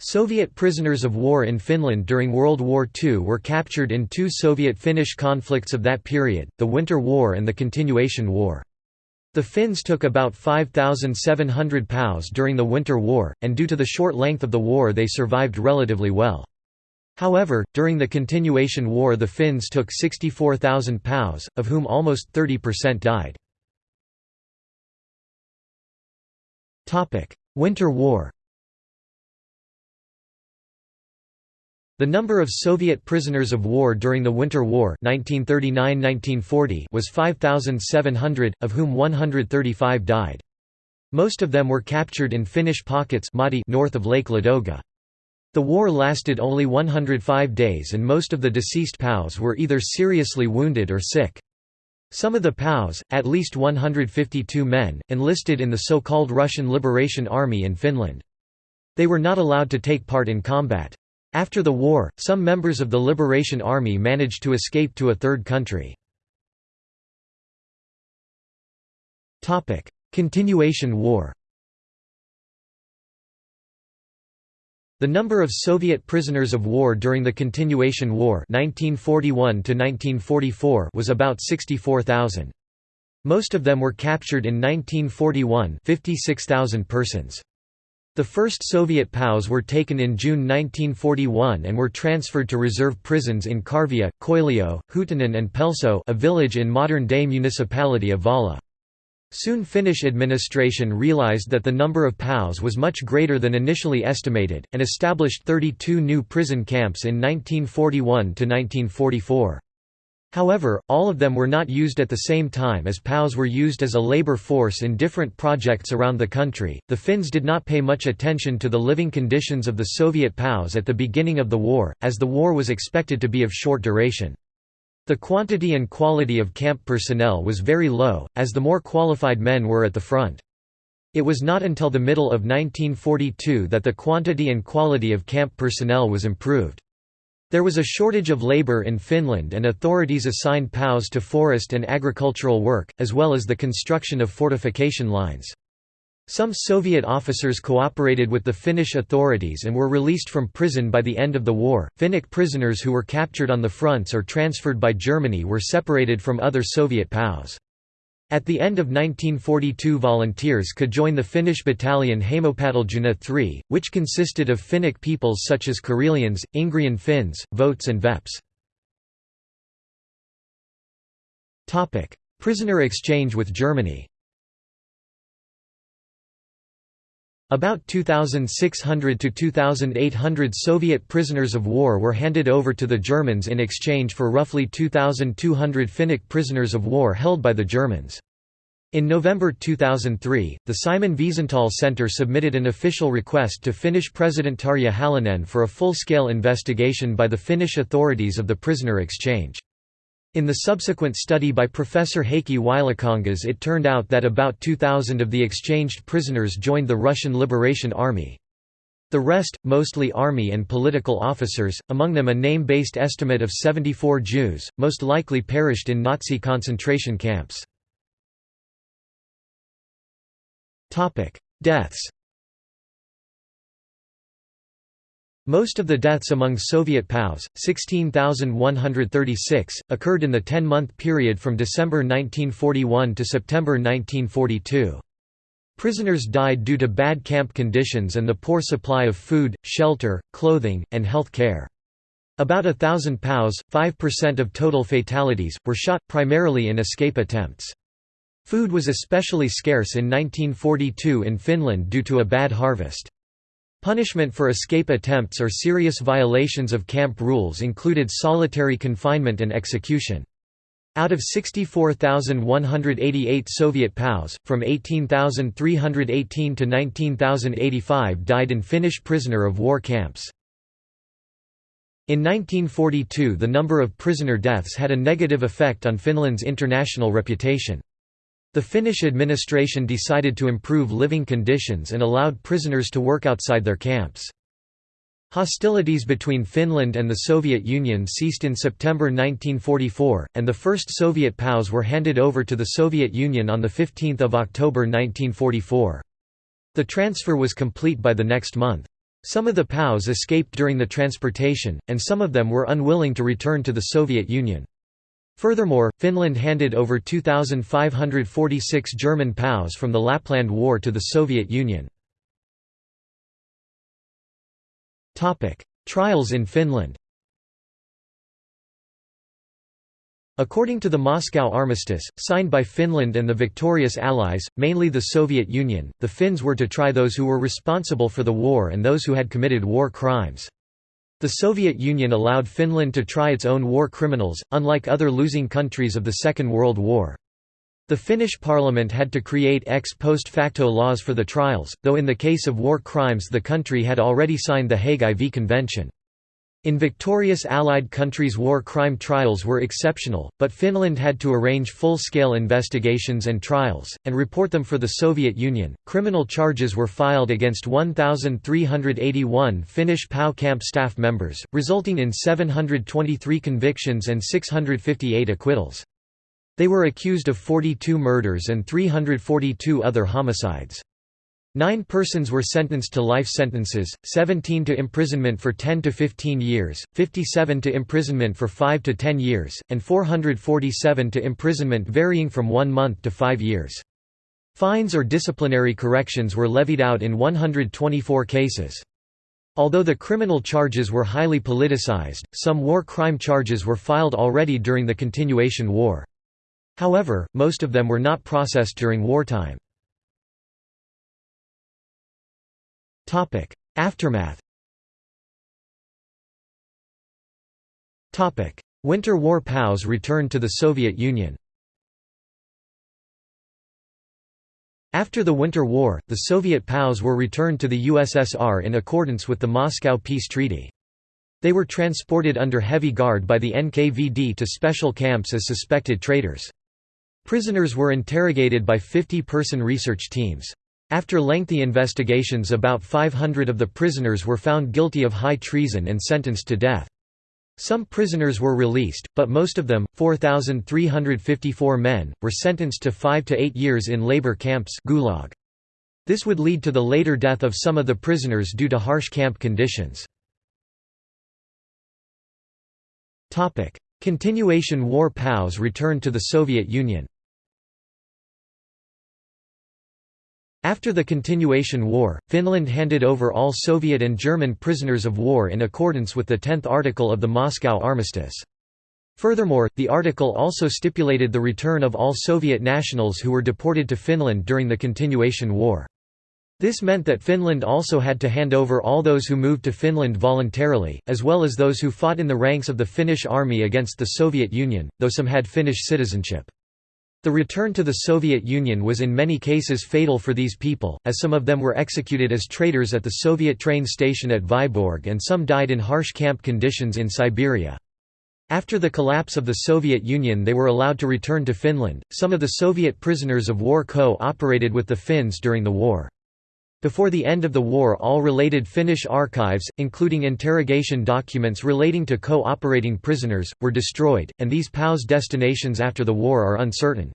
Soviet prisoners of war in Finland during World War II were captured in two Soviet-Finnish conflicts of that period, the Winter War and the Continuation War. The Finns took about 5,700 POWs during the Winter War, and due to the short length of the war they survived relatively well. However, during the Continuation War the Finns took 64,000 POWs, of whom almost 30% died. Winter War The number of Soviet prisoners of war during the Winter War 1939–1940 was 5,700, of whom 135 died. Most of them were captured in Finnish pockets north of Lake Ladoga. The war lasted only 105 days and most of the deceased POWs were either seriously wounded or sick. Some of the POWs, at least 152 men, enlisted in the so-called Russian Liberation Army in Finland. They were not allowed to take part in combat. After the war, some members of the Liberation Army managed to escape to a third country. Continuation war The number of Soviet prisoners of war during the Continuation War 1941 was about 64,000. Most of them were captured in 1941 56,000 persons. The first Soviet POWs were taken in June 1941 and were transferred to reserve prisons in Karvia, Köyliö, Huittinen and Pelso a village in modern-day municipality of Vaala. Soon Finnish administration realized that the number of POWs was much greater than initially estimated, and established 32 new prison camps in 1941–1944. However, all of them were not used at the same time as POWs were used as a labor force in different projects around the country. The Finns did not pay much attention to the living conditions of the Soviet POWs at the beginning of the war, as the war was expected to be of short duration. The quantity and quality of camp personnel was very low, as the more qualified men were at the front. It was not until the middle of 1942 that the quantity and quality of camp personnel was improved. There was a shortage of labor in Finland and authorities assigned POWs to forest and agricultural work, as well as the construction of fortification lines. Some Soviet officers cooperated with the Finnish authorities and were released from prison by the end of the war. Finnic prisoners who were captured on the fronts or transferred by Germany were separated from other Soviet POWs. At the end of 1942 volunteers could join the Finnish battalion Heimopataljoona III, which consisted of Finnic peoples such as Karelians, Ingrian Finns, Votes and Veps. Prisoner exchange with Germany About 2,600 to 2,800 Soviet prisoners of war were handed over to the Germans in exchange for roughly 2,200 Finnic prisoners of war held by the Germans. In November 2003, the Simon Wiesenthal Center submitted an official request to Finnish President Tarja Halonen for a full-scale investigation by the Finnish authorities of the prisoner exchange. In the subsequent study by Professor Heikki Ylikangas it turned out that about 2,000 of the exchanged prisoners joined the Russian Liberation Army. The rest, mostly army and political officers, among them a name-based estimate of 74 Jews, most likely perished in Nazi concentration camps. Deaths Most of the deaths among Soviet POWs, 16,136, occurred in the 10-month period from December 1941 to September 1942. Prisoners died due to bad camp conditions and the poor supply of food, shelter, clothing, and health care. About a thousand POWs, 5% of total fatalities, were shot, primarily in escape attempts. Food was especially scarce in 1942 in Finland due to a bad harvest. Punishment for escape attempts or serious violations of camp rules included solitary confinement and execution. Out of 64,188 Soviet POWs, from 18,318 to 19,085 died in Finnish prisoner of war camps. In 1942 the number of prisoner deaths had a negative effect on Finland's international reputation. The Finnish administration decided to improve living conditions and allowed prisoners to work outside their camps. Hostilities between Finland and the Soviet Union ceased in September 1944, and the first Soviet POWs were handed over to the Soviet Union on 15 October 1944. The transfer was complete by the next month. Some of the POWs escaped during the transportation, and some of them were unwilling to return to the Soviet Union. Furthermore, Finland handed over 2,546 German POWs from the Lapland War to the Soviet Union. Trials in Finland According to the Moscow Armistice, signed by Finland and the victorious Allies, mainly the Soviet Union, the Finns were to try those who were responsible for the war and those who had committed war crimes. The Soviet Union allowed Finland to try its own war criminals, unlike other losing countries of the Second World War. The Finnish parliament had to create ex post facto laws for the trials, though in the case of war crimes the country had already signed the Hague IV Convention. In victorious Allied countries war crime trials were exceptional, but Finland had to arrange full-scale investigations and trials, and report them for the Soviet Union. Criminal charges were filed against 1,381 Finnish POW camp staff members, resulting in 723 convictions and 658 acquittals. They were accused of 42 murders and 342 other homicides. Nine persons were sentenced to life sentences, 17 to imprisonment for 10 to 15 years, 57 to imprisonment for 5 to 10 years, and 447 to imprisonment varying from one month to five years. Fines or disciplinary corrections were levied out in 124 cases. Although the criminal charges were highly politicized, some war crime charges were filed already during the continuation war. However, most of them were not processed during wartime. Topic: Aftermath. Topic: Winter War POWs returned to the Soviet Union. After the Winter War, the Soviet POWs were returned to the USSR in accordance with the Moscow Peace Treaty. They were transported under heavy guard by the NKVD to special camps as suspected traitors. Prisoners were interrogated by 50-person research teams. After lengthy investigations about 500 of the prisoners were found guilty of high treason and sentenced to death. Some prisoners were released, but most of them, 4,354 men, were sentenced to five to eight years in labor camps gulag. This would lead to the later death of some of the prisoners due to harsh camp conditions. Continuation war POWs returned to the Soviet Union After the Continuation War, Finland handed over all Soviet and German prisoners of war in accordance with the 10th article of the Moscow Armistice. Furthermore, the article also stipulated the return of all Soviet nationals who were deported to Finland during the Continuation War. This meant that Finland also had to hand over all those who moved to Finland voluntarily, as well as those who fought in the ranks of the Finnish army against the Soviet Union, though some had Finnish citizenship. The return to the Soviet Union was in many cases fatal for these people, as some of them were executed as traitors at the Soviet train station at Vyborg and some died in harsh camp conditions in Siberia. After the collapse of the Soviet Union they were allowed to return to Finland. Some of the Soviet prisoners of war co-operated with the Finns during the war. Before the end of the war all related Finnish archives, including interrogation documents relating to co-operating prisoners, were destroyed, and these POWs' destinations after the war are uncertain.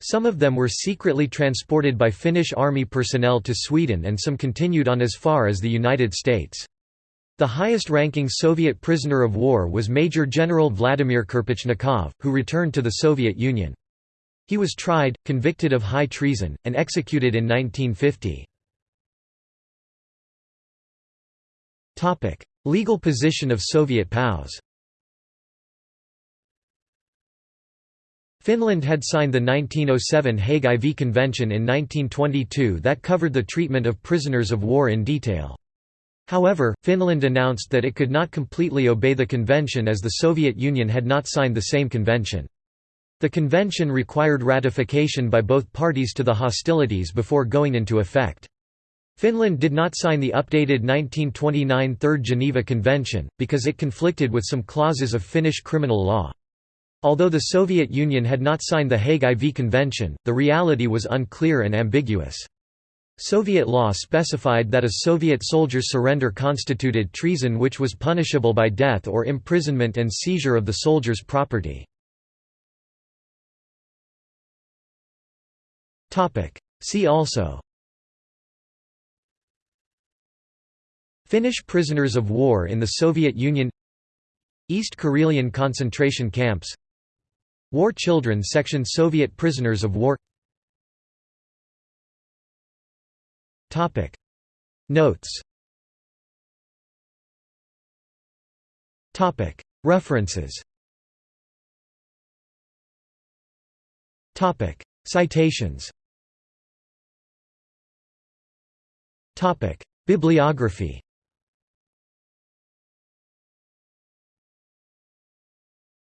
Some of them were secretly transported by Finnish army personnel to Sweden and some continued on as far as the United States. The highest-ranking Soviet prisoner of war was Major General Vladimir Kirpichnikov, who returned to the Soviet Union. He was tried, convicted of high treason, and executed in 1950. Topic: Legal position of Soviet POWs. Finland had signed the 1907 Hague IV Convention in 1922 that covered the treatment of prisoners of war in detail. However, Finland announced that it could not completely obey the convention as the Soviet Union had not signed the same convention. The convention required ratification by both parties to the hostilities before going into effect. Finland did not sign the updated 1929 Third Geneva Convention, because it conflicted with some clauses of Finnish criminal law. Although the Soviet Union had not signed the Hague IV Convention, the reality was unclear and ambiguous. Soviet law specified that a Soviet soldier's surrender constituted treason which was punishable by death or imprisonment and seizure of the soldier's property. See also Finnish prisoners of war in the Soviet Union East Karelian concentration camps War Children Section Soviet prisoners of war Notes References Citations Bibliography